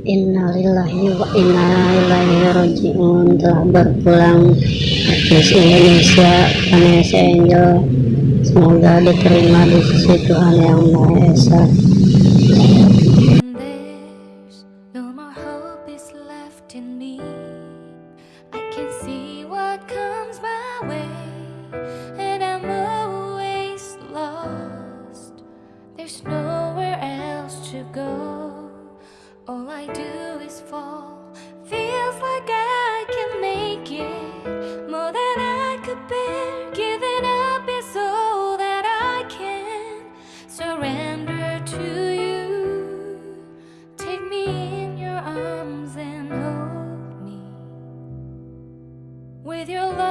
Innalillahi wa inna ilaihi raji'un. Telah berpulang artis Indonesia Vanessa Angel. Semoga diterima di sisi Tuhan yang Maha Esa. with your love.